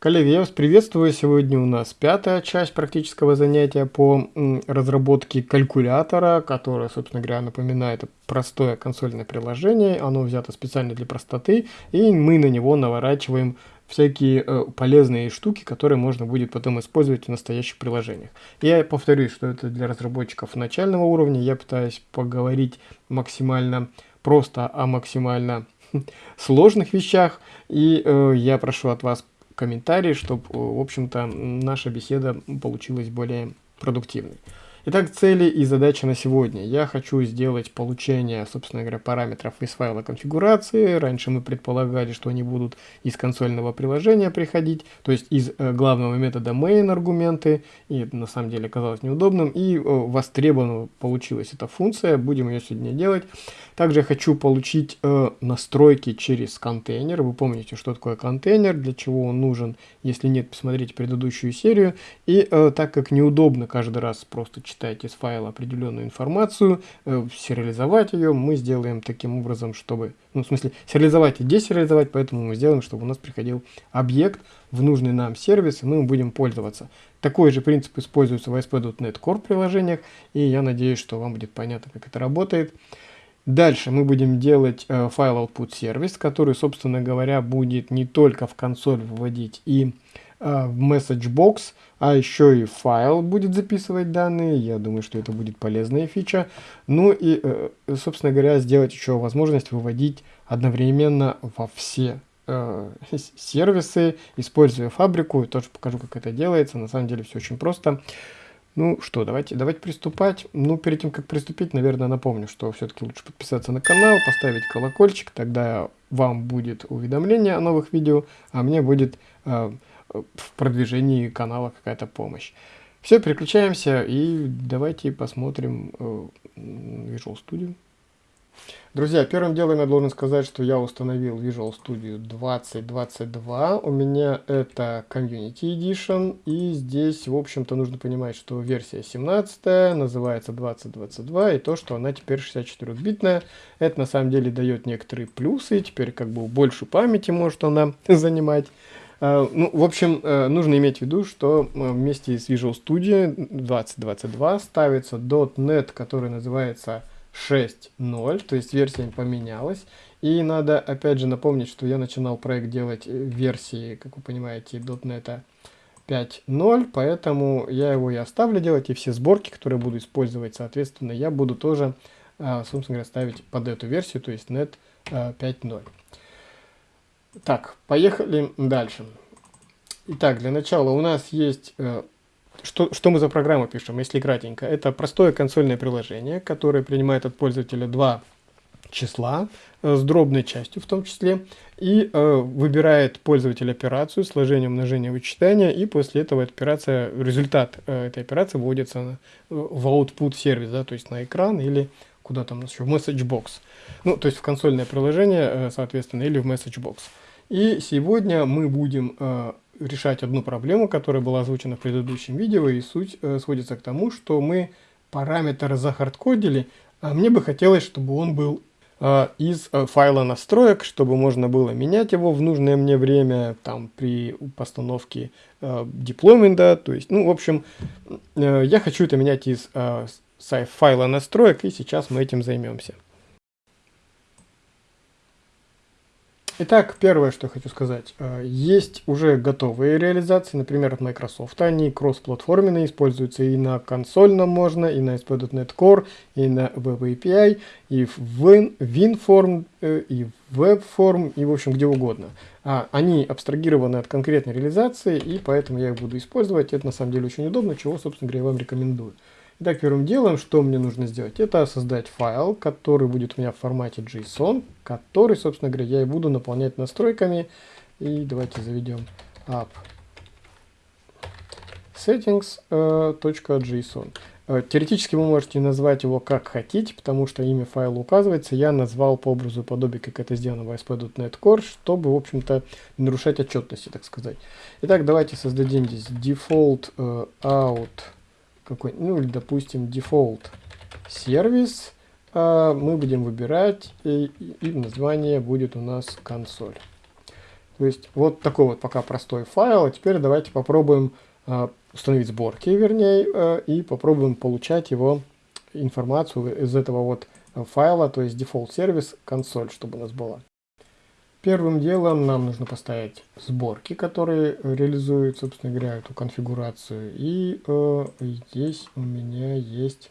Коллеги, я вас приветствую. Сегодня у нас пятая часть практического занятия по разработке калькулятора, которое, собственно говоря, напоминает простое консольное приложение. Оно взято специально для простоты, и мы на него наворачиваем всякие э, полезные штуки, которые можно будет потом использовать в настоящих приложениях. Я повторюсь, что это для разработчиков начального уровня. Я пытаюсь поговорить максимально просто о максимально сложных вещах. И э, я прошу от вас комментарии, чтобы, в общем-то, наша беседа получилась более продуктивной. Итак, цели и задачи на сегодня. Я хочу сделать получение, собственно говоря, параметров из файла конфигурации. Раньше мы предполагали, что они будут из консольного приложения приходить, то есть из э, главного метода main аргументы. И это на самом деле оказалось неудобным. И э, востребована получилась эта функция. Будем ее сегодня делать. Также я хочу получить э, настройки через контейнер. Вы помните, что такое контейнер, для чего он нужен. Если нет, посмотрите предыдущую серию. И э, так как неудобно каждый раз просто читать из файла определенную информацию, э, сериализовать ее, мы сделаем таким образом, чтобы, ну, в смысле, сериализовать и десериализовать, поэтому мы сделаем, чтобы у нас приходил объект в нужный нам сервис, и мы им будем пользоваться. Такой же принцип используется в ASP.NET Core приложениях, и я надеюсь, что вам будет понятно, как это работает. Дальше мы будем делать э, файл output сервис, который, собственно говоря, будет не только в консоль выводить и э, в message box, а еще и файл будет записывать данные. Я думаю, что это будет полезная фича. Ну и, э, собственно говоря, сделать еще возможность выводить одновременно во все э, сервисы, используя фабрику. Тоже покажу, как это делается. На самом деле все очень просто. Ну что, давайте, давайте приступать. Ну, перед тем, как приступить, наверное, напомню, что все-таки лучше подписаться на канал, поставить колокольчик, тогда вам будет уведомление о новых видео, а мне будет э, в продвижении канала какая-то помощь. Все, переключаемся и давайте посмотрим э, Visual Studio. Друзья, первым делом я должен сказать, что я установил Visual Studio 2022. У меня это Community Edition. И здесь, в общем-то, нужно понимать, что версия 17 называется 2022. И то, что она теперь 64-битная, это на самом деле дает некоторые плюсы. Теперь как бы больше памяти может она занимать. Э, ну, в общем, э, нужно иметь в виду, что э, вместе с Visual Studio 2022 ставится .NET, который называется 6.0, то есть версия поменялась. И надо опять же напомнить, что я начинал проект делать версии, как вы понимаете, .NET 5.0, поэтому я его и оставлю делать, и все сборки, которые буду использовать, соответственно, я буду тоже, собственно говоря, ставить под эту версию, то есть .NET 5.0. Так, поехали дальше. Итак, для начала у нас есть... Э, что, что мы за программу пишем, если кратенько? Это простое консольное приложение, которое принимает от пользователя два числа э, с дробной частью в том числе и э, выбирает пользователь операцию сложение, умножение, вычитания и после этого операция, результат э, этой операции вводится на, в output сервис, да, то есть на экран или куда там еще, в message box. Ну, то есть в консольное приложение, э, соответственно, или в message box. И сегодня мы будем э, решать одну проблему, которая была озвучена в предыдущем видео, и суть э, сводится к тому, что мы параметр захардкодили, а мне бы хотелось, чтобы он был э, из э, файла настроек, чтобы можно было менять его в нужное мне время, там, при постановке э, деплоймента, то есть, ну, в общем, э, я хочу это менять из э, файла настроек, и сейчас мы этим займемся. Итак, первое, что хочу сказать. Э, есть уже готовые реализации, например, от Microsoft. Они кроссплатформенные, используются и на консольном можно, и на ASP.NET Core, и на Web API, и в WinForm, э, и в WebForm, и в общем где угодно. А, они абстрагированы от конкретной реализации, и поэтому я их буду использовать. Это на самом деле очень удобно, чего, собственно говоря, я вам рекомендую. Итак, первым делом, что мне нужно сделать, это создать файл, который будет у меня в формате JSON, который, собственно говоря, я и буду наполнять настройками. И давайте заведем app settings.json. Э, э, теоретически вы можете назвать его как хотите, потому что имя файла указывается. Я назвал по образу подобие, как это сделано в ASP.NET Core, чтобы, в общем-то, нарушать отчетности, так сказать. Итак, давайте создадим здесь default uh, out какой, ну или допустим default сервис, а, мы будем выбирать и, и название будет у нас консоль. То есть вот такой вот пока простой файл. А теперь давайте попробуем э, установить сборки, вернее, э, и попробуем получать его информацию из этого вот файла, то есть default сервис консоль, чтобы у нас была. Первым делом нам нужно поставить сборки, которые реализуют, собственно говоря, эту конфигурацию. И э, здесь у меня есть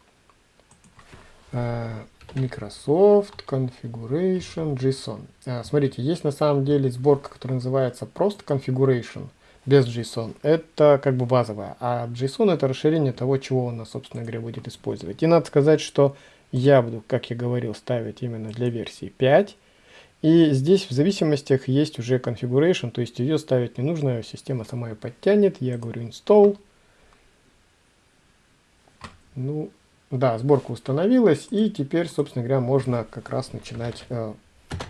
э, Microsoft Configuration JSON. А, смотрите, есть на самом деле сборка, которая называется просто Configuration без JSON. Это как бы базовая. А JSON это расширение того, чего он, собственно говоря, будет использовать. И надо сказать, что я буду, как я говорил, ставить именно для версии 5. И здесь в зависимостях есть уже configuration, то есть ее ставить не нужно, система сама ее подтянет. Я говорю install. Ну, да, сборка установилась, и теперь, собственно говоря, можно как раз начинать э,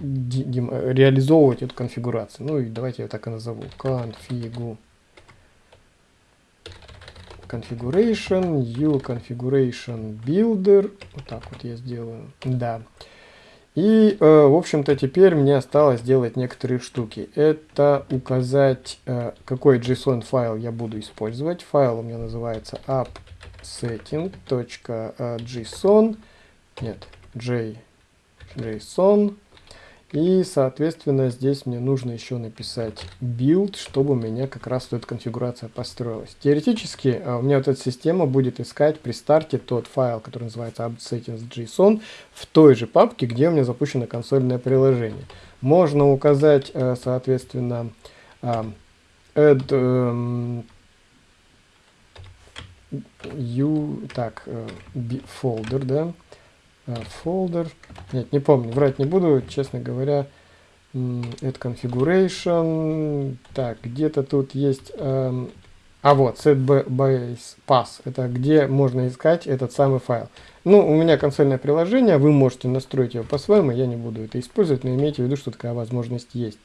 реализовывать эту конфигурацию. Ну и давайте я так и назову. Config configuration, u configuration builder. Вот так вот я сделаю. Да. И, э, в общем-то, теперь мне осталось сделать некоторые штуки. Это указать, э, какой JSON файл я буду использовать. Файл у меня называется appsetting.json. Нет, JSON. И, соответственно, здесь мне нужно еще написать build, чтобы у меня как раз эта конфигурация построилась. Теоретически а, у меня вот эта система будет искать при старте тот файл, который называется upsettings.json в той же папке, где у меня запущено консольное приложение. Можно указать, э, соответственно, а, add эм, u, так, э, folder, да, folder. Нет, не помню, врать не буду, честно говоря. Add configuration. Так, где-то тут есть... Эм, а вот, set base pass. Это где можно искать этот самый файл. Ну, у меня консольное приложение, вы можете настроить его по-своему, я не буду это использовать, но имейте в виду, что такая возможность есть.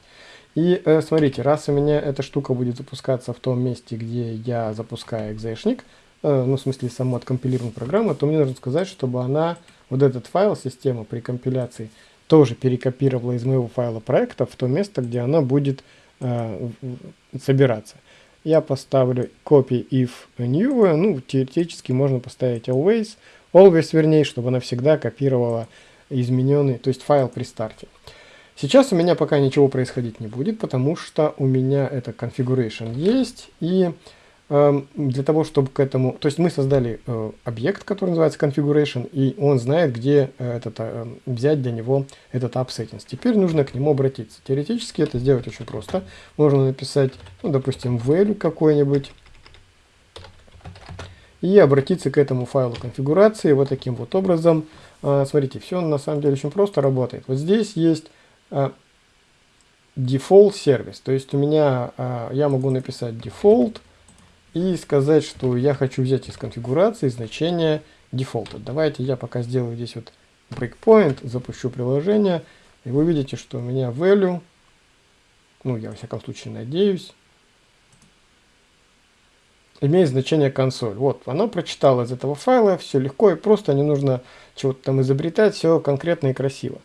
И э, смотрите, раз у меня эта штука будет запускаться в том месте, где я запускаю экзешник, э, ну, в смысле, саму откомпилированную программу, то мне нужно сказать, чтобы она вот этот файл система при компиляции тоже перекопировала из моего файла проекта в то место, где она будет э, собираться. Я поставлю copy if new, ну, теоретически можно поставить always, always вернее, чтобы она всегда копировала измененный, то есть файл при старте. Сейчас у меня пока ничего происходить не будет, потому что у меня это configuration есть, и для того, чтобы к этому... То есть мы создали э, объект, который называется configuration, и он знает, где э, этот, э, взять для него этот app. Теперь нужно к нему обратиться. Теоретически это сделать очень просто. Можно написать, ну, допустим, value какой-нибудь, и обратиться к этому файлу конфигурации вот таким вот образом. Смотрите, все на самом деле очень просто работает. Вот здесь есть default сервис, то есть у меня, я могу написать default, и сказать, что я хочу взять из конфигурации значение дефолта. Давайте я пока сделаю здесь вот breakpoint, запущу приложение, и вы видите, что у меня value, ну я во всяком случае надеюсь, имеет значение консоль. Вот, оно прочитало из этого файла, все легко и просто, не нужно чего-то там изобретать, все конкретно и красиво.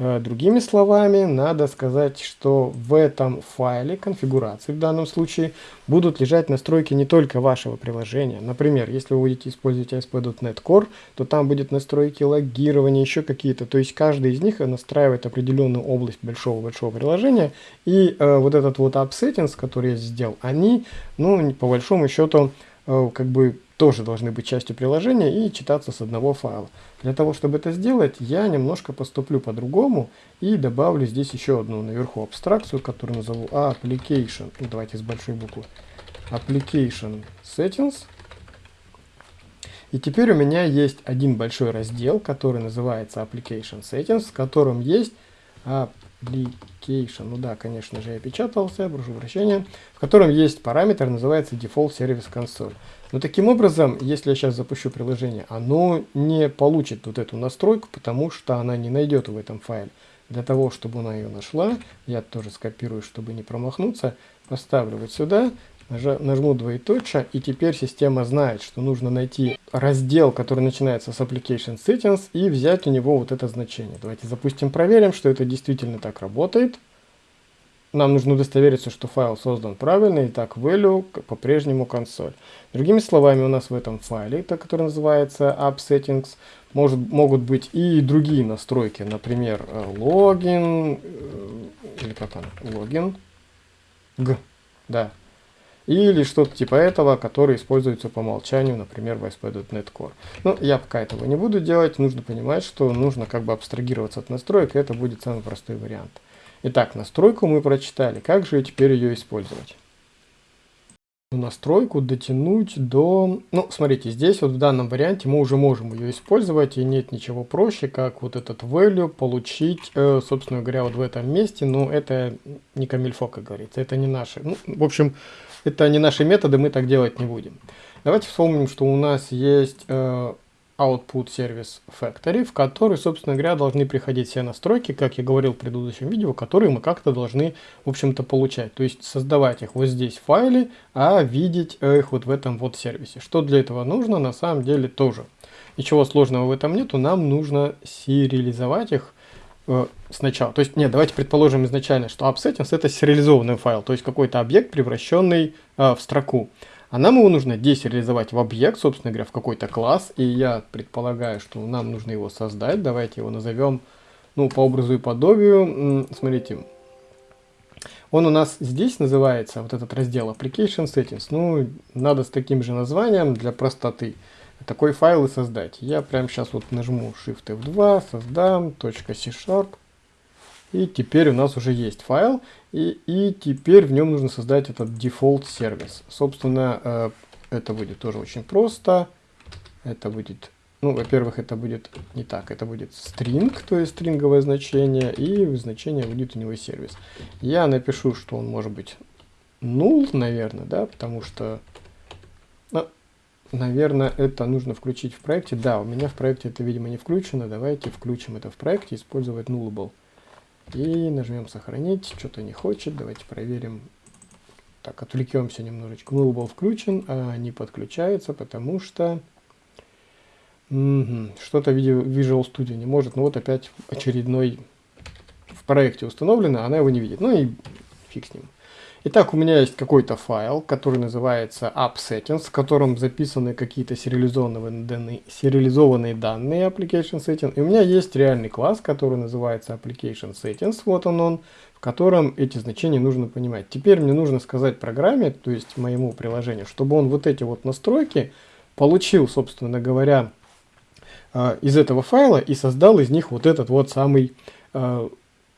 Э, другими словами, надо сказать, что в этом файле конфигурации в данном случае будут лежать настройки не только вашего приложения. Например, если вы будете использовать ASP.NET Core, то там будет настройки логирования, еще какие-то. То есть каждый из них настраивает определенную область большого-большого приложения. И э, вот этот вот app который я сделал, они, ну, по большому счету, э, как бы тоже должны быть частью приложения и читаться с одного файла. Для того, чтобы это сделать, я немножко поступлю по-другому и добавлю здесь еще одну наверху абстракцию, которую назову Application. Ну, давайте с большой буквы. Application Settings. И теперь у меня есть один большой раздел, который называется Application Settings, в котором есть Application, ну да, конечно же, я печатался, прошу прощения, в котором есть параметр, называется Default Service Console. Но таким образом, если я сейчас запущу приложение, оно не получит вот эту настройку, потому что она не найдет в этом файле. Для того, чтобы она ее нашла, я тоже скопирую, чтобы не промахнуться, поставлю вот сюда, нажму двоеточие, и теперь система знает, что нужно найти раздел, который начинается с Application Settings, и взять у него вот это значение. Давайте запустим, проверим, что это действительно так работает. Нам нужно удостовериться, что файл создан правильно, и так value по-прежнему консоль. Другими словами, у нас в этом файле, который называется appsettings, может, могут быть и другие настройки, например, логин, э, или как он, логин, г, да, или что-то типа этого, который используется по умолчанию, например, в ASP.NET Core. Но я пока этого не буду делать, нужно понимать, что нужно как бы абстрагироваться от настроек, и это будет самый простой вариант. Итак, настройку мы прочитали, как же теперь ее использовать? настройку дотянуть до... Ну, смотрите, здесь вот в данном варианте мы уже можем ее использовать, и нет ничего проще, как вот этот value получить, э, собственно говоря, вот в этом месте, но это не камильфо, как говорится, это не наши. Ну, в общем, это не наши методы, мы так делать не будем. Давайте вспомним, что у нас есть э, output service factory, в который, собственно говоря, должны приходить все настройки, как я говорил в предыдущем видео, которые мы как-то должны, в общем-то, получать. То есть создавать их вот здесь в файле, а видеть их вот в этом вот сервисе. Что для этого нужно, на самом деле тоже. Ничего сложного в этом нету, нам нужно сериализовать их э, сначала. То есть, нет, давайте предположим изначально, что AppSettings это сериализованный файл, то есть какой-то объект, превращенный э, в строку. А нам его нужно десериализовать в объект, собственно говоря, в какой-то класс. И я предполагаю, что нам нужно его создать. Давайте его назовем, ну, по образу и подобию. Смотрите, он у нас здесь называется, вот этот раздел Application Settings. Ну, надо с таким же названием для простоты такой файл и создать. Я прямо сейчас вот нажму Shift F2, создам, .c Sharp. И теперь у нас уже есть файл, и, и теперь в нем нужно создать этот default сервис. Собственно, э, это будет тоже очень просто. Это будет, ну, во-первых, это будет не так, это будет string, то есть стринговое значение, и значение будет у него сервис. Я напишу, что он может быть null, наверное, да, потому что, ну, наверное, это нужно включить в проекте. Да, у меня в проекте это, видимо, не включено. Давайте включим это в проекте, использовать nullable. И нажмем сохранить. Что-то не хочет. Давайте проверим. Так, отвлекемся немножечко. Null был включен, а не подключается, потому что угу, что-то Visual Studio не может. Ну вот опять очередной в проекте установлено, она его не видит. Ну и фиг с ним. Итак, у меня есть какой-то файл, который называется appsettings, в котором записаны какие-то сериализованные данные, сериализованные данные application setting. И у меня есть реальный класс, который называется application settings, вот он он, в котором эти значения нужно понимать. Теперь мне нужно сказать программе, то есть моему приложению, чтобы он вот эти вот настройки получил, собственно говоря, э, из этого файла и создал из них вот этот вот самый э,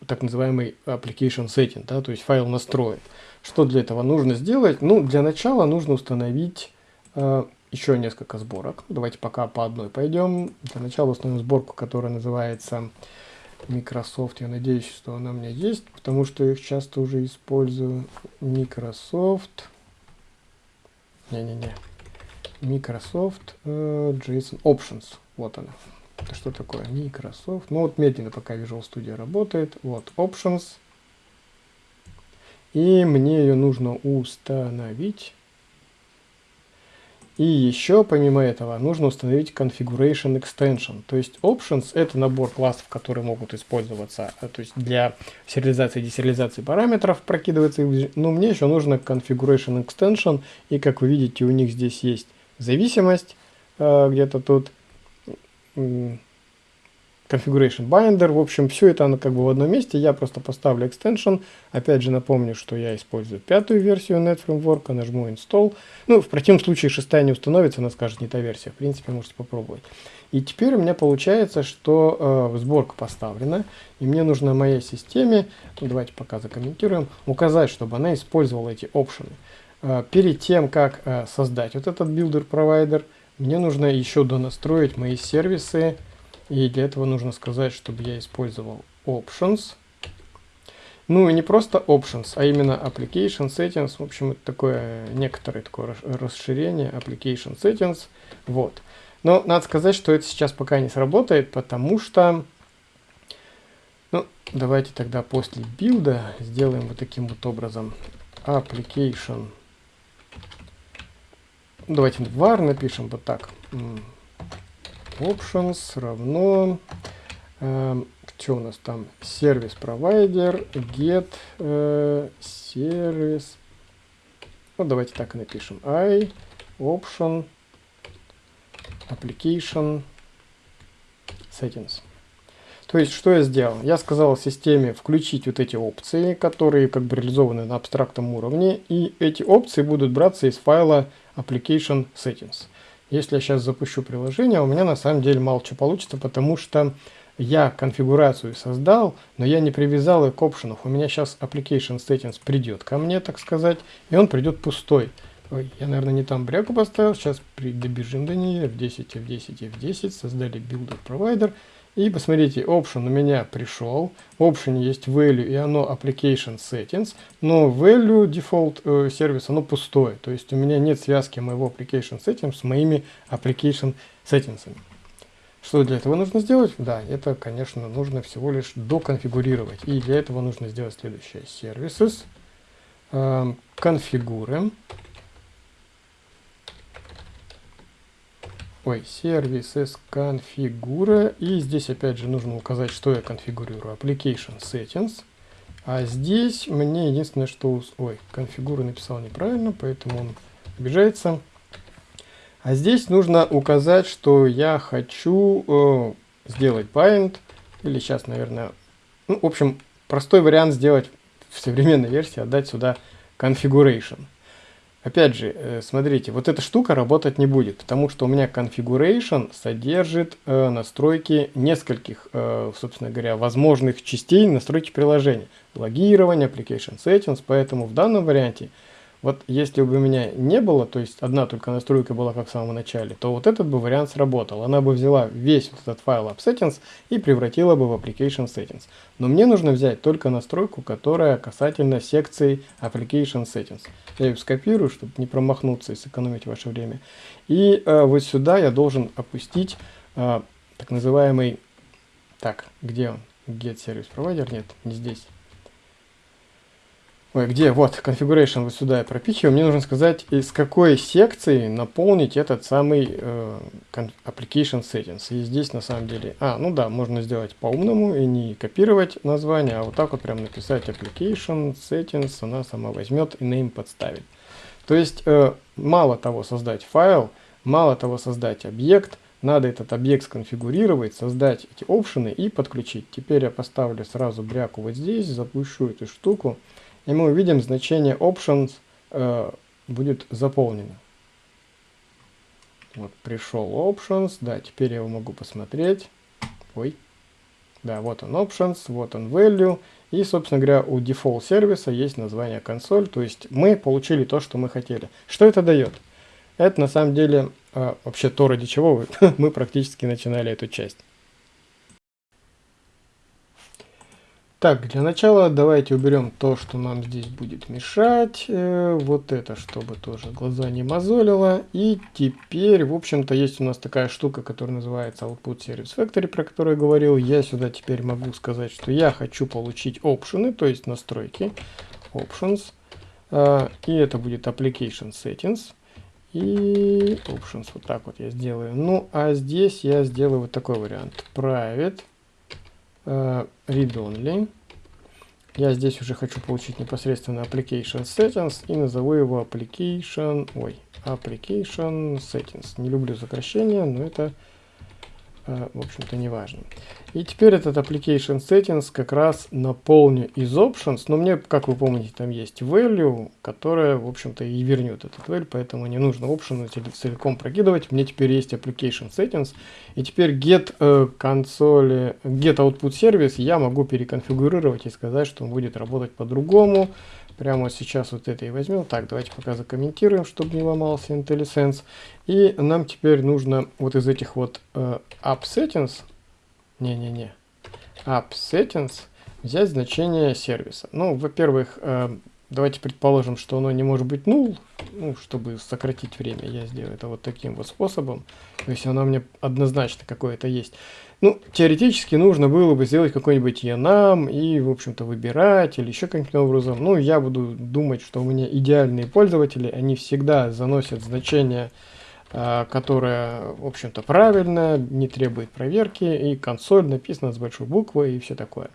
так называемый application setting, да, то есть файл настроек. Что для этого нужно сделать? Ну, для начала нужно установить э, еще несколько сборок. Давайте пока по одной пойдем. Для начала установим сборку, которая называется Microsoft. Я надеюсь, что она у меня есть, потому что их часто уже использую. Microsoft. Не-не-не. Microsoft э, JSON Options. Вот она. Это что такое? Microsoft. Ну вот медленно пока Visual Studio работает. Вот Options. И мне ее нужно установить. И еще, помимо этого, нужно установить Configuration Extension. То есть Options — это набор классов, которые могут использоваться а, то есть для сериализации и десериализации параметров, прокидывается. Но мне еще нужно Configuration Extension. И, как вы видите, у них здесь есть зависимость э, где-то тут configuration binder. В общем, все это оно как бы в одном месте. Я просто поставлю extension. Опять же напомню, что я использую пятую версию Net Framework, нажму install. Ну, в противном случае шестая не установится, она скажет не та версия. В принципе, можете попробовать. И теперь у меня получается, что э, сборка поставлена, и мне нужно моей системе, ну, давайте пока закомментируем, указать, чтобы она использовала эти опшены. Э, перед тем, как э, создать вот этот builder провайдер, мне нужно еще донастроить мои сервисы, и для этого нужно сказать, чтобы я использовал options. Ну и не просто options, а именно application settings. В общем, это такое некоторое такое расширение application settings. Вот. Но надо сказать, что это сейчас пока не сработает, потому что... Ну, давайте тогда после билда сделаем вот таким вот образом. Application. Давайте var напишем вот так options равно, э, что у нас там? Сервис провайдер, get э, сервис. Ну, давайте так и напишем. I option application settings. То есть, что я сделал? Я сказал системе включить вот эти опции, которые как бы реализованы на абстрактном уровне, и эти опции будут браться из файла application settings. Если я сейчас запущу приложение, у меня на самом деле мало что получится, потому что я конфигурацию создал, но я не привязал ее к options. У меня сейчас application settings придет ко мне, так сказать, и он придет пустой. Ой, я, наверное, не там бряку поставил. Сейчас добежим до нее. F10, F10, F10. Создали builder provider. И посмотрите, option у меня пришел. В option есть value и оно application settings. Но value default э, сервис оно пустое. То есть у меня нет связки моего application settings с моими application settings. Что для этого нужно сделать? Да, это, конечно, нужно всего лишь доконфигурировать. И для этого нужно сделать следующее. Services, э, конфигурим. Ой, services конфигура. И здесь опять же нужно указать, что я конфигурирую. Application settings. А здесь мне единственное, что... Ой, конфигура написал неправильно, поэтому он обижается. А здесь нужно указать, что я хочу э, сделать bind. Или сейчас, наверное... Ну, в общем, простой вариант сделать в современной версии, отдать сюда configuration. Опять же, э, смотрите, вот эта штука работать не будет, потому что у меня configuration содержит э, настройки нескольких, э, собственно говоря, возможных частей настройки приложения. Логирование, application settings, поэтому в данном варианте вот если бы у меня не было, то есть одна только настройка была как в самом начале, то вот этот бы вариант сработал. Она бы взяла весь вот этот файл AppSettings и превратила бы в Application Settings. Но мне нужно взять только настройку, которая касательно секции Application Settings. Я ее скопирую, чтобы не промахнуться и сэкономить ваше время. И э, вот сюда я должен опустить э, так называемый... Так, где он? Get Service Provider? Нет, не здесь. Ой, где? Вот, configuration вот сюда я пропихиваю. Мне нужно сказать, из какой секции наполнить этот самый э, application settings. И здесь на самом деле... А, ну да, можно сделать по-умному и не копировать название, а вот так вот прям написать application settings. Она сама возьмет и name подставит. То есть, э, мало того создать файл, мало того создать объект, надо этот объект сконфигурировать, создать эти опшены и подключить. Теперь я поставлю сразу бряку вот здесь, запущу эту штуку и мы увидим значение options э, будет заполнено. Вот пришел options, да, теперь я его могу посмотреть. Ой, да, вот он options, вот он value. И, собственно говоря, у default сервиса есть название консоль, то есть мы получили то, что мы хотели. Что это дает? Это на самом деле э, вообще то, ради чего мы практически начинали эту часть. Так, для начала давайте уберем то, что нам здесь будет мешать. Э, вот это, чтобы тоже глаза не мозолило. И теперь, в общем-то, есть у нас такая штука, которая называется Output Service Factory, про которую я говорил. Я сюда теперь могу сказать, что я хочу получить опшены, то есть настройки. Options. Э, и это будет Application Settings. И Options, вот так вот я сделаю. Ну, а здесь я сделаю вот такой вариант. Private uh, read only. Я здесь уже хочу получить непосредственно application settings и назову его application, ой, application settings. Не люблю сокращения, но это Э, в общем-то, не важно. И теперь этот application settings как раз наполню из options, но мне, как вы помните, там есть value, которая, в общем-то, и вернет этот value, поэтому не нужно option целиком прокидывать. Мне теперь есть application settings, и теперь get э, консоли, get output service я могу переконфигурировать и сказать, что он будет работать по-другому. Прямо сейчас вот это и возьмем. Так, давайте пока закомментируем, чтобы не ломался IntelliSense. И нам теперь нужно вот из этих вот э, Settings, не-не-не, App Settings взять значение сервиса. Ну, во-первых, э, давайте предположим, что оно не может быть null, ну, чтобы сократить время, я сделаю это вот таким вот способом. То есть оно мне однозначно какое-то есть. Ну, теоретически нужно было бы сделать какой-нибудь enum и, в общем-то, выбирать или еще каким-то образом. Ну, я буду думать, что у меня идеальные пользователи, они всегда заносят значение э, которая, в общем-то, правильная, не требует проверки, и консоль написана с большой буквы и все такое.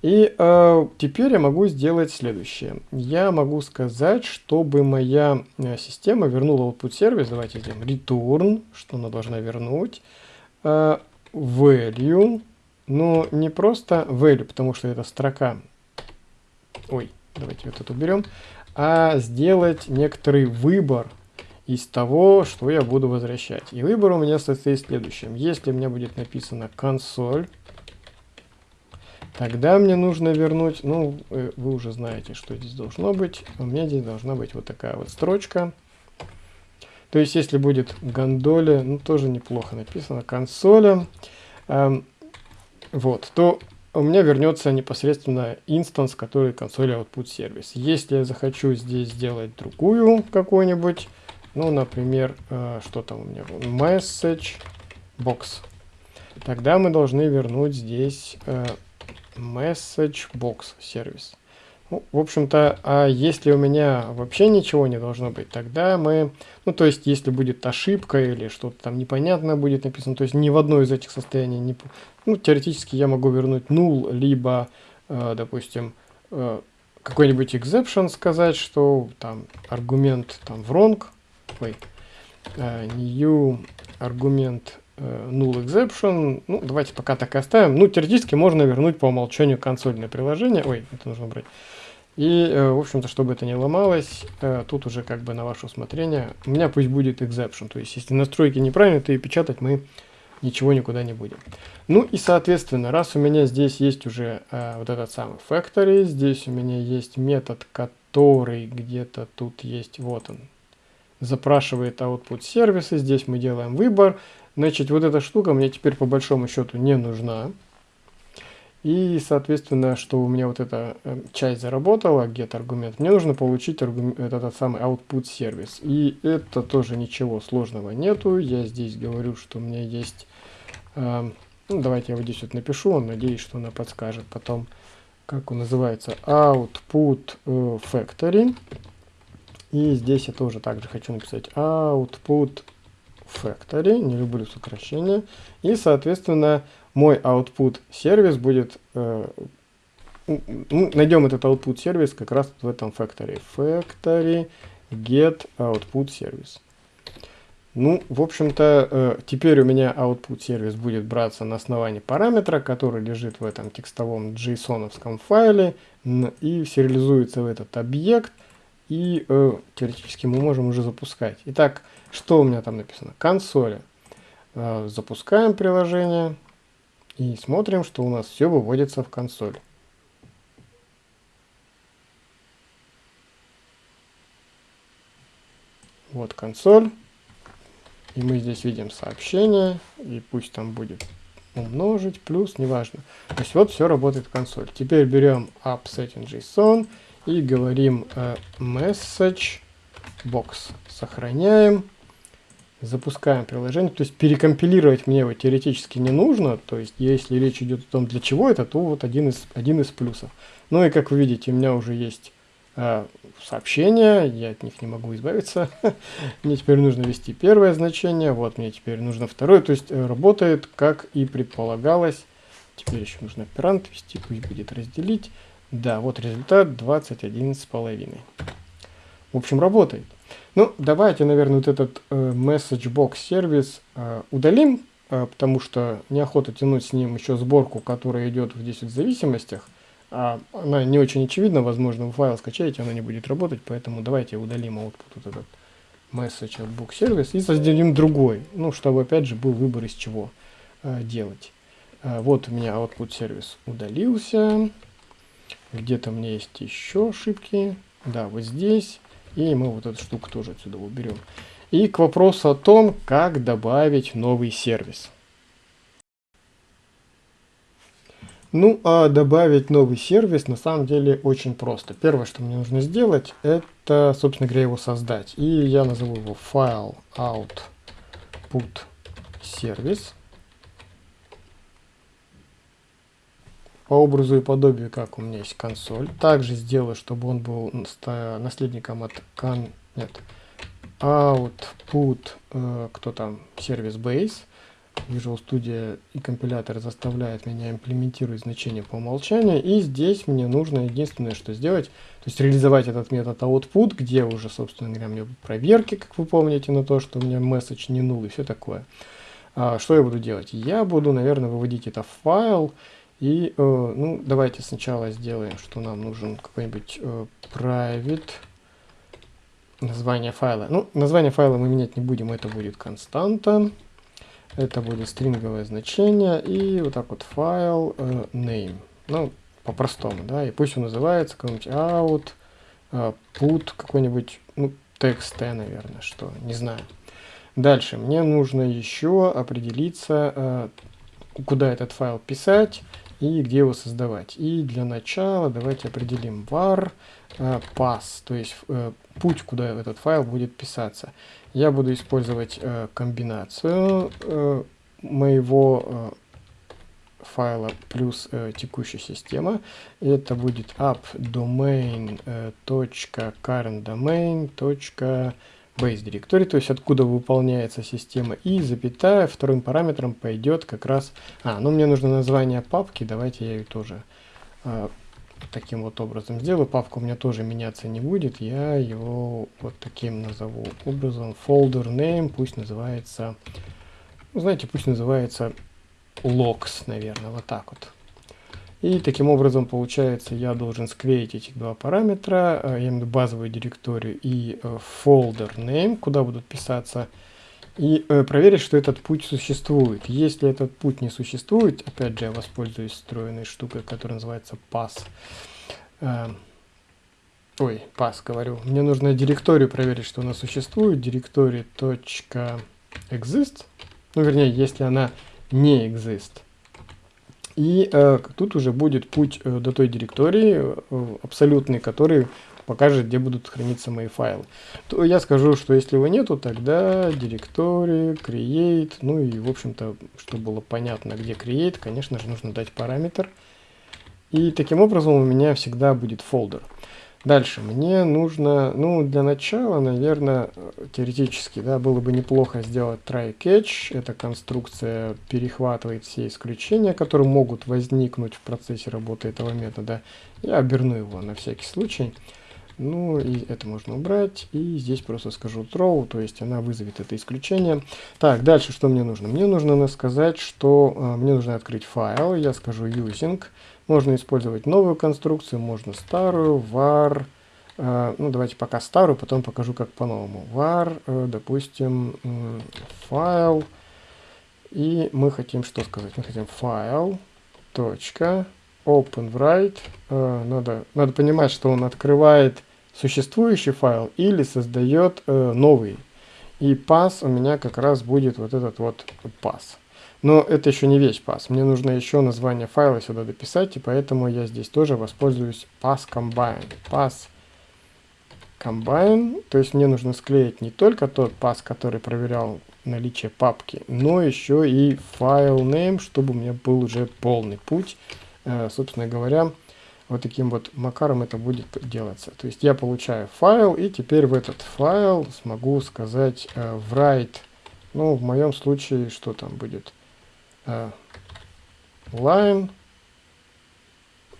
И э, теперь я могу сделать следующее. Я могу сказать, чтобы моя э, система вернула output сервис. Давайте сделаем return, что она должна вернуть. Value, но не просто value, потому что это строка. Ой, давайте вот это уберем. А сделать некоторый выбор из того, что я буду возвращать. И выбор у меня состоит в следующем. Если у меня будет написано консоль, Тогда мне нужно вернуть, ну, э, вы уже знаете, что здесь должно быть. У меня здесь должна быть вот такая вот строчка. То есть, если будет гондоле, ну, тоже неплохо написано, консоля, эм, вот, то у меня вернется непосредственно инстанс, который консоль output сервис. Если я захочу здесь сделать другую какую-нибудь, ну, например, э, что там у меня, message box, тогда мы должны вернуть здесь э, message box сервис. Ну, в общем-то, а если у меня вообще ничего не должно быть, тогда мы, ну, то есть, если будет ошибка или что-то там непонятно будет написано, то есть, ни в одно из этих состояний, не, ну, теоретически я могу вернуть null, либо, э, допустим, э, какой-нибудь exception сказать, что там аргумент там wrong, ой, э, new аргумент null exception. Ну, давайте пока так и оставим. Ну, теоретически можно вернуть по умолчанию консольное приложение. Ой, это нужно брать. И, э, в общем-то, чтобы это не ломалось, э, тут уже как бы на ваше усмотрение. У меня пусть будет exception. То есть, если настройки неправильные, то и печатать мы ничего никуда не будем. Ну и, соответственно, раз у меня здесь есть уже вот этот самый factory, здесь у меня есть метод, который где-то тут есть, вот он, запрашивает output сервисы, здесь мы делаем выбор, Значит, вот эта штука мне теперь по большому счету не нужна. И, соответственно, что у меня вот эта э, часть заработала, get аргумент, мне нужно получить аргумент, этот самый output сервис. И это тоже ничего сложного нету. Я здесь говорю, что у меня есть... Э, ну, давайте я вот здесь вот напишу, надеюсь, что она подскажет потом, как он называется, output э, factory. И здесь я тоже также хочу написать output factory, не люблю сокращения, и, соответственно, мой output сервис будет, э, найдем этот output сервис как раз в этом factory. Factory get output сервис. Ну, в общем-то, э, теперь у меня output сервис будет браться на основании параметра, который лежит в этом текстовом json файле и сериализуется в этот объект, и э, теоретически мы можем уже запускать. Итак, что у меня там написано? Консоли. Э, запускаем приложение и смотрим, что у нас все выводится в консоль. Вот консоль. И мы здесь видим сообщение. И пусть там будет умножить, плюс, неважно. То есть вот все работает в консоль. Теперь берем appSetting.json и говорим э, message box. Сохраняем запускаем приложение, то есть перекомпилировать мне его теоретически не нужно, то есть если речь идет о том, для чего это, то вот один из, один из плюсов. Ну и как вы видите, у меня уже есть э, сообщения, я от них не могу избавиться. мне теперь нужно ввести первое значение, вот мне теперь нужно второе, то есть э, работает как и предполагалось. Теперь еще нужно оперант ввести, пусть будет разделить. Да, вот результат 21 с половиной. В общем, работает. Ну, давайте, наверное, вот этот э, message box сервис э, удалим, э, потому что неохота тянуть с ним еще сборку, которая идет здесь в зависимостях. А она не очень очевидна, возможно, вы файл скачаете, она не будет работать, поэтому давайте удалим output вот этот message box сервис и создадим другой, ну, чтобы опять же был выбор из чего э, делать. Э, вот у меня output сервис удалился. Где-то у меня есть еще ошибки. Да, вот здесь. И мы вот эту штуку тоже отсюда уберем. И к вопросу о том, как добавить новый сервис. Ну, а добавить новый сервис на самом деле очень просто. Первое, что мне нужно сделать, это, собственно говоря, его создать. И я назову его file output сервис. По образу и подобию, как у меня есть консоль. Также сделаю, чтобы он был наследником от кон... Нет. output, э, кто там, сервис base, Visual Studio и компилятор заставляет меня имплементировать значение по умолчанию. И здесь мне нужно единственное, что сделать, то есть реализовать этот метод output, где уже, собственно говоря, мне проверки, как вы помните, на то, что у меня message не null и все такое. А, что я буду делать? Я буду, наверное, выводить это в файл. И, э, ну, давайте сначала сделаем, что нам нужен какой-нибудь э, private название файла. Ну, название файла мы менять не будем, это будет константа. Это будет стринговое значение. И вот так вот файл э, name. Ну, по-простому, да. И пусть он называется какой-нибудь out, э, put какой-нибудь, ну, txt, наверное, что, не знаю. Дальше мне нужно еще определиться, э, куда этот файл писать и где его создавать. И для начала давайте определим var э, pass, то есть э, путь, куда этот файл будет писаться. Я буду использовать э, комбинацию э, моего э, файла плюс э, текущая система. Это будет app base directory, то есть откуда выполняется система, и запятая вторым параметром пойдет как раз... А, ну мне нужно название папки, давайте я ее тоже э, таким вот образом сделаю. Папка у меня тоже меняться не будет, я его вот таким назову образом. Folder name пусть называется... Ну, знаете, пусть называется logs, наверное, вот так вот. И таким образом, получается, я должен склеить эти два параметра, э, я имею в виду базовую директорию и э, folder name, куда будут писаться, и э, проверить, что этот путь существует. Если этот путь не существует, опять же, я воспользуюсь встроенной штукой, которая называется pass. Э, ой, pass говорю. Мне нужно директорию проверить, что она существует. Директория .exist, ну, вернее, если она не exist, и э, тут уже будет путь э, до той директории э, абсолютный, который покажет, где будут храниться мои файлы. То я скажу, что если его нету, тогда директория, create, ну и в общем-то, чтобы было понятно, где create, конечно же, нужно дать параметр. И таким образом у меня всегда будет фолдер. Дальше, мне нужно, ну, для начала, наверное, теоретически, да, было бы неплохо сделать try-catch. Эта конструкция перехватывает все исключения, которые могут возникнуть в процессе работы этого метода. Я оберну его на всякий случай. Ну, и это можно убрать. И здесь просто скажу throw, то есть она вызовет это исключение. Так, дальше что мне нужно? Мне нужно сказать, что э, мне нужно открыть файл. Я скажу using. Можно использовать новую конструкцию, можно старую, var, э, ну давайте пока старую, потом покажу как по-новому. var, э, допустим, файл, и мы хотим что сказать? Мы хотим файл, точка, open write, э, надо, надо понимать, что он открывает существующий файл или создает э, новый. И pass у меня как раз будет вот этот вот pass. Но это еще не весь пас. Мне нужно еще название файла сюда дописать, и поэтому я здесь тоже воспользуюсь pass combine. Pass combine, то есть мне нужно склеить не только тот пас, который проверял наличие папки, но еще и файл name, чтобы у меня был уже полный путь. Э, собственно говоря, вот таким вот макаром это будет делаться. То есть я получаю файл, и теперь в этот файл смогу сказать э, write, ну, в моем случае, что там будет, line.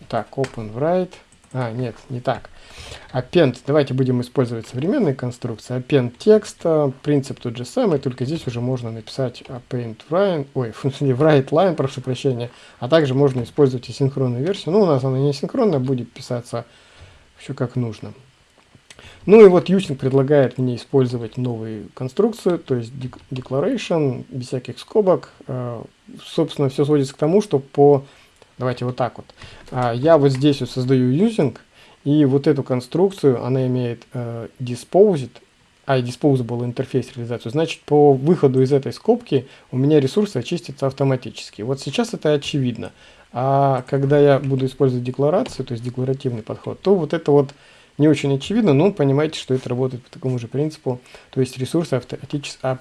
Так, open write. А, нет, не так. Append, давайте будем использовать современные конструкции. Append текст, принцип тот же самый, только здесь уже можно написать append line, ой, не write line, прошу прощения, а также можно использовать и синхронную версию. Ну, у нас она не синхронная, будет писаться все как нужно. Ну и вот Using предлагает мне использовать новую конструкцию, то есть declaration, без всяких скобок. А, собственно, все сводится к тому, что по... Давайте вот так вот. А, я вот здесь вот создаю Using, и вот эту конструкцию, она имеет uh, disposed, а disposable интерфейс реализацию. Значит, по выходу из этой скобки у меня ресурсы очистятся автоматически. Вот сейчас это очевидно. А когда я буду использовать декларацию, то есть декларативный подход, то вот это вот не очень очевидно, но понимаете, что это работает по такому же принципу. То есть ресурсы автоматически,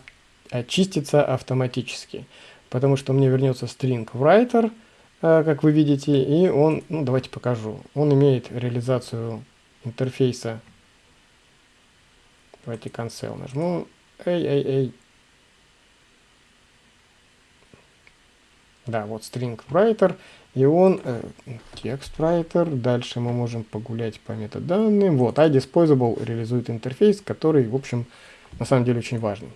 очистятся автоматически. Потому что мне вернется string writer, э, как вы видите, и он, ну давайте покажу, он имеет реализацию интерфейса Давайте cancel нажму. Эй, эй, эй. Да, вот string writer. И он э, текст writer. Дальше мы можем погулять по метаданным. Вот, iDisposable реализует интерфейс, который, в общем, на самом деле очень важный.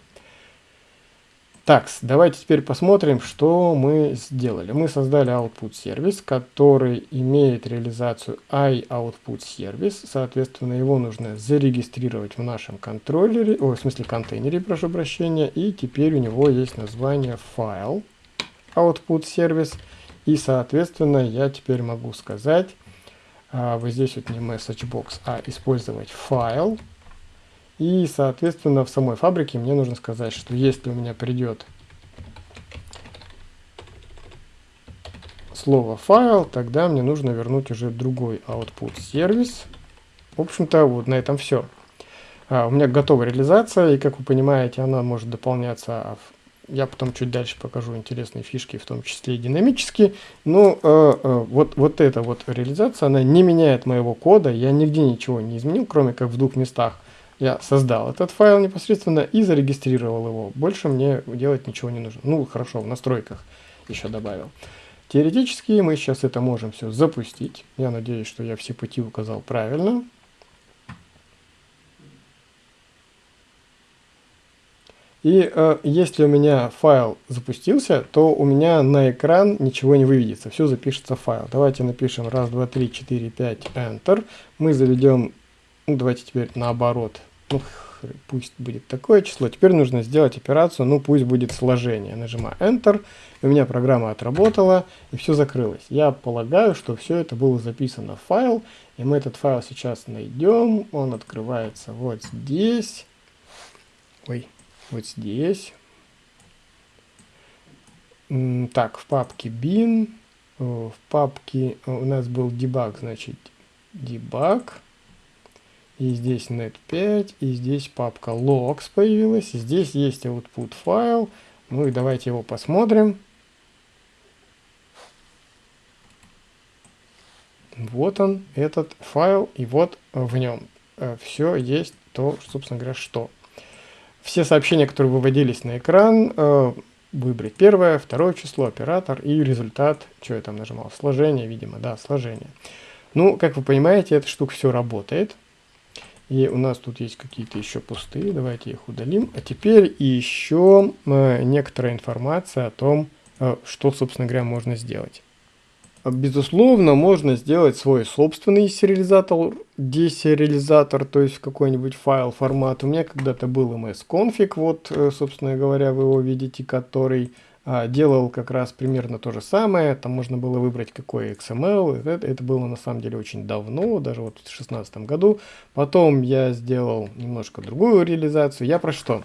Так, давайте теперь посмотрим, что мы сделали. Мы создали output сервис, который имеет реализацию iOutput сервис. Соответственно, его нужно зарегистрировать в нашем контроллере, о, в смысле контейнере, прошу прощения. И теперь у него есть название файл output сервис. И, соответственно, я теперь могу сказать, а, вот здесь вот не message box, а использовать файл и, соответственно, в самой фабрике мне нужно сказать, что если у меня придет слово файл, тогда мне нужно вернуть уже другой output сервис. В общем-то, вот на этом все. А, у меня готова реализация, и как вы понимаете, она может дополняться. Я потом чуть дальше покажу интересные фишки, в том числе и динамические. Но э, э, вот, вот эта вот реализация, она не меняет моего кода. Я нигде ничего не изменил, кроме как в двух местах я создал этот файл непосредственно и зарегистрировал его. Больше мне делать ничего не нужно. Ну, хорошо, в настройках еще добавил. Теоретически мы сейчас это можем все запустить. Я надеюсь, что я все пути указал правильно. И э, если у меня файл запустился, то у меня на экран ничего не выведется, все запишется в файл. Давайте напишем раз, два, три, четыре, пять, Enter. Мы заведем, ну давайте теперь наоборот, ну, пусть будет такое число. Теперь нужно сделать операцию, ну пусть будет сложение. Нажимаю Enter, у меня программа отработала, и все закрылось. Я полагаю, что все это было записано в файл, и мы этот файл сейчас найдем. Он открывается вот здесь. Ой, вот здесь. Так, в папке bin, в папке у нас был debug, значит, debug. И здесь net5, и здесь папка logs появилась. Здесь есть output файл. Ну и давайте его посмотрим. Вот он, этот файл, и вот в нем э, все есть то, собственно говоря, что. Все сообщения, которые выводились на экран, э, выбрать первое, второе число, оператор и результат, что я там нажимал, сложение, видимо, да, сложение. Ну, как вы понимаете, эта штука все работает. И у нас тут есть какие-то еще пустые, давайте их удалим. А теперь еще э, некоторая информация о том, э, что, собственно говоря, можно сделать. Безусловно, можно сделать свой собственный сериализатор, десериализатор, то есть какой-нибудь файл формат. У меня когда-то был msconfig, вот, э, собственно говоря, вы его видите, который а, делал как раз примерно то же самое. Там можно было выбрать какой XML. Это, это было на самом деле очень давно, даже вот в 2016 году. Потом я сделал немножко другую реализацию. Я про что?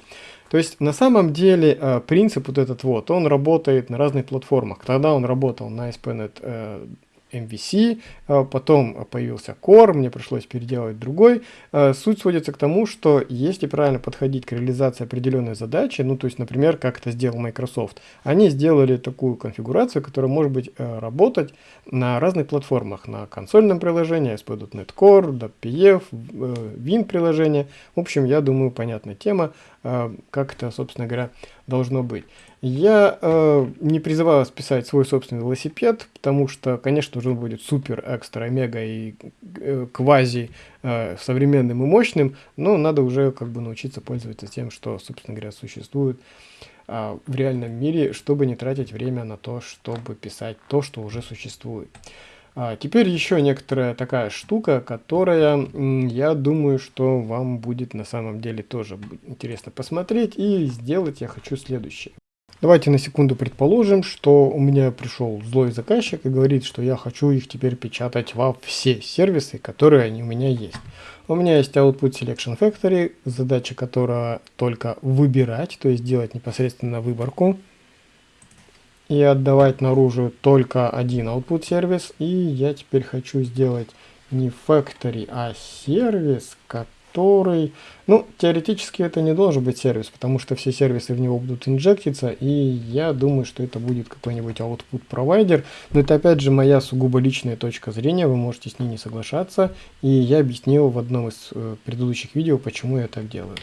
То есть на самом деле а, принцип вот этот вот, он работает на разных платформах. Тогда он работал на ASP.NET MVC, а, потом появился Core, мне пришлось переделать другой. А, суть сводится к тому, что если правильно подходить к реализации определенной задачи, ну то есть, например, как это сделал Microsoft, они сделали такую конфигурацию, которая может быть э, работать на разных платформах, на консольном приложении, ASP.NET Core, .pf, Win приложение. В общем, я думаю, понятная тема, э, как это, собственно говоря, должно быть. Я э, не призываю вас писать свой собственный велосипед, потому что, конечно же, он будет супер, экстра, мега и э, квази э, современным и мощным, но надо уже как бы научиться пользоваться тем, что, собственно говоря, существует э, в реальном мире, чтобы не тратить время на то, чтобы писать то, что уже существует. А теперь еще некоторая такая штука, которая, я думаю, что вам будет на самом деле тоже интересно посмотреть и сделать я хочу следующее. Давайте на секунду предположим, что у меня пришел злой заказчик и говорит, что я хочу их теперь печатать во все сервисы, которые они у меня есть. У меня есть Output Selection Factory, задача которая только выбирать, то есть делать непосредственно выборку и отдавать наружу только один output сервис. И я теперь хочу сделать не factory, а сервис, который который... Ну, теоретически это не должен быть сервис, потому что все сервисы в него будут инжектиться, и я думаю, что это будет какой-нибудь output провайдер. Но это опять же моя сугубо личная точка зрения, вы можете с ней не соглашаться, и я объяснил в одном из э, предыдущих видео, почему я так делаю.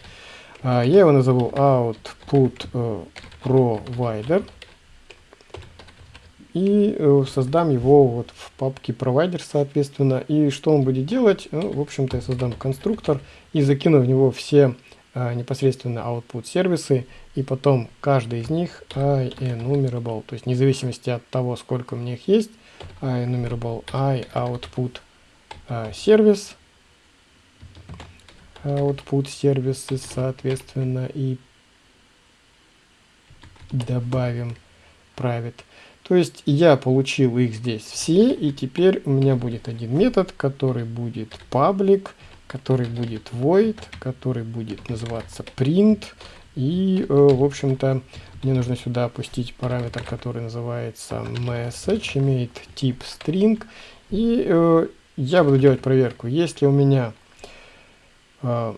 А, я его назову output э, provider и э, создам его вот в папке провайдер, соответственно. И что он будет делать? Ну, в общем-то, я создам конструктор и закину в него все а, непосредственно output сервисы, и потом каждый из них enumerable, то есть вне зависимости от того, сколько у меня их есть, enumerable i output а, сервис, output сервисы, соответственно, и добавим private. То есть я получил их здесь все, и теперь у меня будет один метод, который будет public, который будет void, который будет называться print. И, э, в общем-то, мне нужно сюда опустить параметр, который называется message, имеет тип string. И э, я буду делать проверку. Если у меня, э,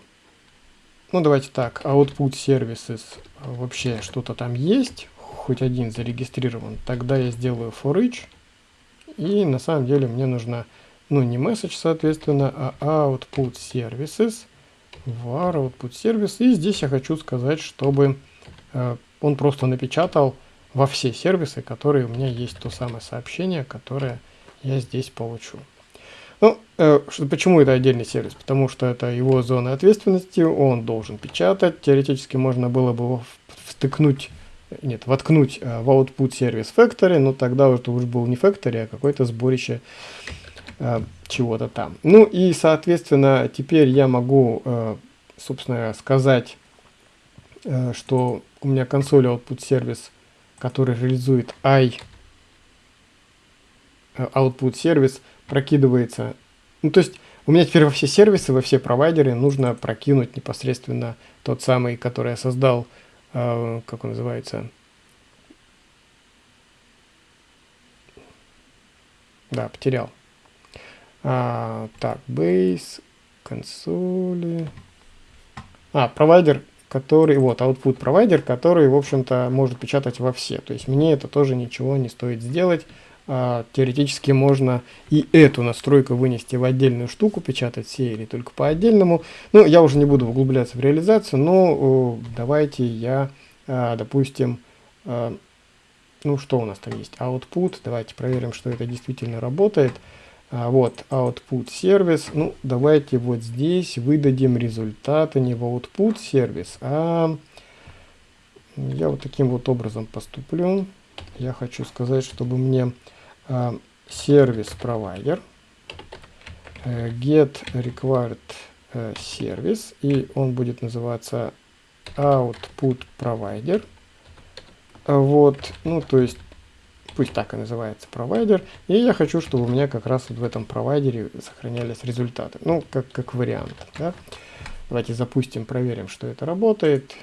ну давайте так, output services вообще что-то там есть, хоть один зарегистрирован, тогда я сделаю for each. И на самом деле мне нужно, ну не message, соответственно, а output services, var output service. И здесь я хочу сказать, чтобы э, он просто напечатал во все сервисы, которые у меня есть то самое сообщение, которое я здесь получу. Ну, э, почему это отдельный сервис? Потому что это его зона ответственности, он должен печатать. Теоретически можно было бы его встыкнуть нет, воткнуть э, в output сервис factory, но тогда это уже был не factory, а какое-то сборище э, чего-то там. Ну и, соответственно, теперь я могу, э, собственно, сказать, что у меня консоль output сервис, который реализует i output сервис, прокидывается. Ну, то есть у меня теперь во все сервисы, во все провайдеры нужно прокинуть непосредственно тот самый, который я создал а, как он называется, да, потерял. А, так, base, консоли. А, провайдер, который, вот, output провайдер, который, в общем-то, может печатать во все. То есть мне это тоже ничего не стоит сделать. А, теоретически можно и эту настройку вынести в отдельную штуку, печатать все или только по отдельному. Ну, я уже не буду углубляться в реализацию, но давайте я, а, допустим, а, ну что у нас там есть, output, давайте проверим, что это действительно работает. Вот, output сервис, ну давайте вот здесь выдадим результаты не в output сервис, а я вот таким вот образом поступлю. Я хочу сказать, чтобы мне сервис провайдер get required service и он будет называться output provider вот ну то есть пусть так и называется провайдер. И я хочу чтобы у меня как раз вот в этом провайдере сохранялись результаты. Ну как как вариант да? давайте запустим проверим что это работает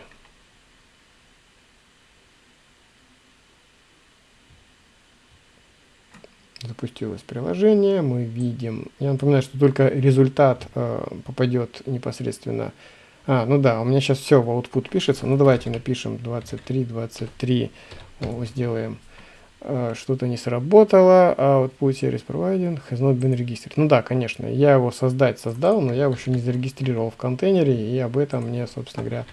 запустилось приложение, мы видим, я напоминаю, что только результат э, попадет непосредственно, а, ну да, у меня сейчас все в output пишется, ну давайте напишем 23, 23, О, сделаем, э, что-то не сработало, output service provided has not been registered. Ну да, конечно, я его создать создал, но я его еще не зарегистрировал в контейнере, и об этом мне, собственно говоря,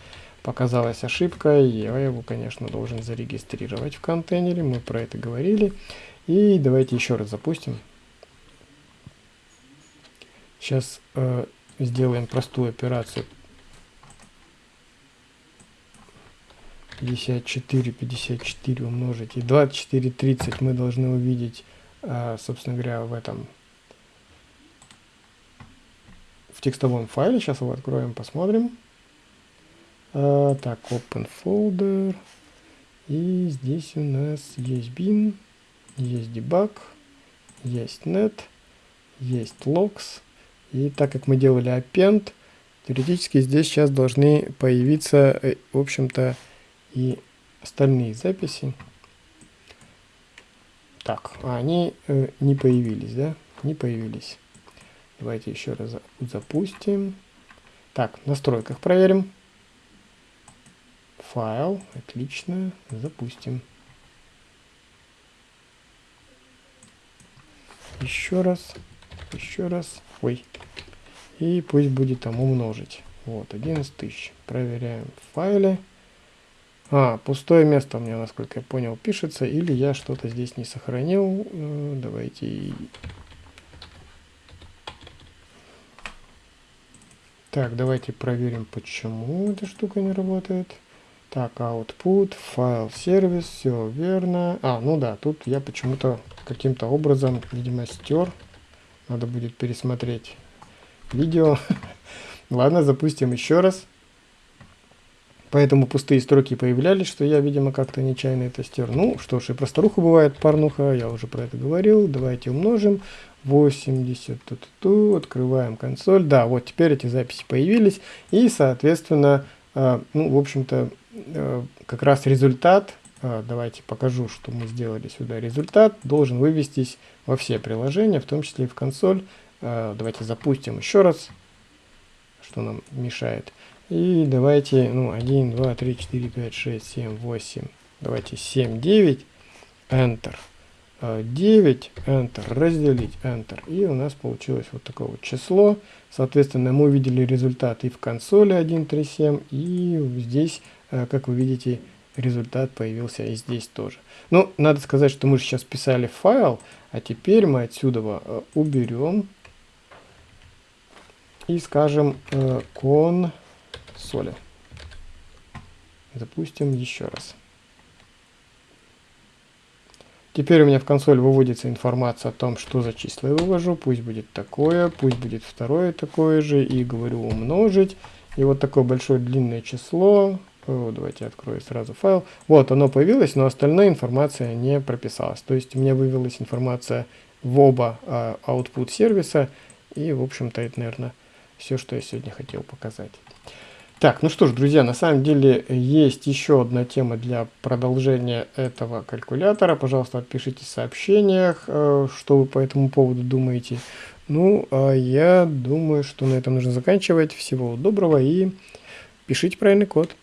показалась ошибка, я его, конечно, должен зарегистрировать в контейнере, мы про это говорили. И давайте еще раз запустим. Сейчас э, сделаем простую операцию. 54, 54 умножить и 24, 30 мы должны увидеть, э, собственно говоря, в этом в текстовом файле. Сейчас его откроем, посмотрим. Э, так, open folder. И здесь у нас есть bin есть debug, есть net, есть logs. И так как мы делали append, теоретически здесь сейчас должны появиться, э, в общем-то, и остальные записи. Так, а они э, не появились, да? Не появились. Давайте еще раз запустим. Так, в настройках проверим. Файл, отлично, запустим. Еще раз, еще раз, ой, и пусть будет там умножить. Вот, 11 тысяч. Проверяем в файле. А, пустое место у меня, насколько я понял, пишется, или я что-то здесь не сохранил. Ну, давайте... Так, давайте проверим, почему эта штука не работает. Так, output, файл, сервис, все верно. А, ну да, тут я почему-то каким-то образом, видимо, стер. Надо будет пересмотреть видео. Ладно, запустим еще раз. Поэтому пустые строки появлялись, что я, видимо, как-то нечаянно это стер. Ну, что ж, и просторуху бывает, парнуха, я уже про это говорил. Давайте умножим. 80, ту -ту -ту, открываем консоль. Да, вот теперь эти записи появились. И, соответственно, э, ну, в общем-то, э, как раз результат, давайте покажу, что мы сделали сюда. Результат должен вывестись во все приложения, в том числе и в консоль. Э, давайте запустим еще раз, что нам мешает. И давайте, ну, 1, 2, 3, 4, 5, 6, 7, 8. Давайте 7, 9, Enter. 9, Enter, разделить, Enter. И у нас получилось вот такое вот число. Соответственно, мы увидели результат и в консоли 137, и здесь, как вы видите, результат появился и здесь тоже. Ну, надо сказать, что мы же сейчас писали файл, а теперь мы отсюда э, уберем и скажем э, con соли. Запустим еще раз. Теперь у меня в консоль выводится информация о том, что за числа я вывожу. Пусть будет такое, пусть будет второе такое же. И говорю умножить. И вот такое большое длинное число. Давайте открою сразу файл. Вот оно появилось, но остальная информация не прописалась. То есть у меня вывелась информация в оба э, output сервиса. И в общем-то это, наверное, все, что я сегодня хотел показать. Так, ну что ж, друзья, на самом деле есть еще одна тема для продолжения этого калькулятора. Пожалуйста, отпишите в сообщениях, э, что вы по этому поводу думаете. Ну, а я думаю, что на этом нужно заканчивать. Всего доброго и пишите правильный код.